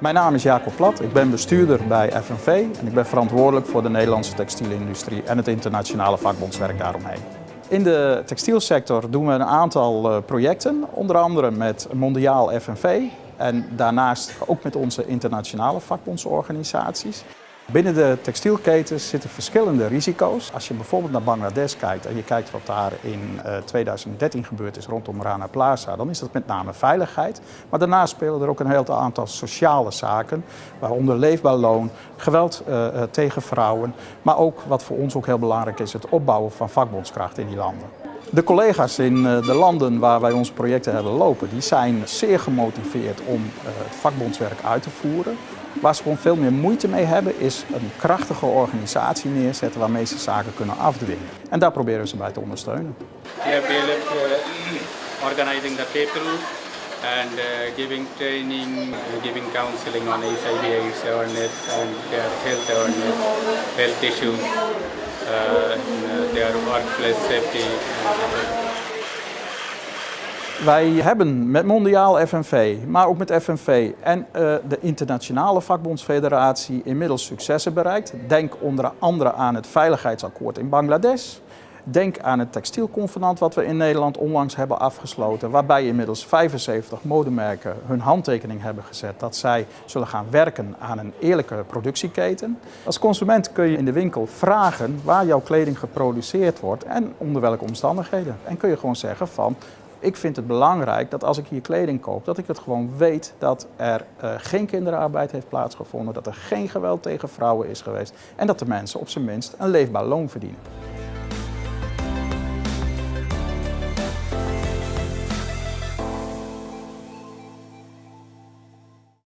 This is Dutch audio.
Mijn naam is Jacob Plat, ik ben bestuurder bij FNV en ik ben verantwoordelijk voor de Nederlandse textielindustrie en het internationale vakbondswerk daaromheen. In de textielsector doen we een aantal eh, projecten, onder andere met Mondiaal FNV en daarnaast ook met onze internationale vakbondsorganisaties. Binnen de textielketens zitten verschillende risico's. Als je bijvoorbeeld naar Bangladesh kijkt en je kijkt wat daar in 2013 eh, gebeurd is rondom Rana Plaza, dan is dat met name veiligheid. Maar daarnaast spelen er ook een heel aantal sociale zaken, waaronder leefbaar loon, geweld uh, tegen vrouwen, maar ook wat voor ons ook heel belangrijk is, het opbouwen van vakbondskracht in die landen. De collega's in de landen waar wij onze projecten hebben lopen, die zijn zeer gemotiveerd om het vakbondswerk uit te voeren. Waar ze gewoon veel meer moeite mee hebben is een krachtige organisatie neerzetten waarmee ze zaken kunnen afdwingen. En daar proberen ze bij te ondersteunen. We have uh, organizing the people and uh, giving training, giving counseling on HIV AIDS awareness and health awareness, health issues, uh, safety. Wij hebben met Mondiaal FNV, maar ook met FNV en uh, de Internationale Vakbondsfederatie inmiddels successen bereikt. Denk onder andere aan het Veiligheidsakkoord in Bangladesh. Denk aan het textielconvenant wat we in Nederland onlangs hebben afgesloten, waarbij inmiddels 75 modemerken hun handtekening hebben gezet dat zij zullen gaan werken aan een eerlijke productieketen. Als consument kun je in de winkel vragen waar jouw kleding geproduceerd wordt en onder welke omstandigheden. En kun je gewoon zeggen van ik vind het belangrijk dat als ik hier kleding koop, dat ik het gewoon weet dat er uh, geen kinderarbeid heeft plaatsgevonden, dat er geen geweld tegen vrouwen is geweest en dat de mensen op zijn minst een leefbaar loon verdienen.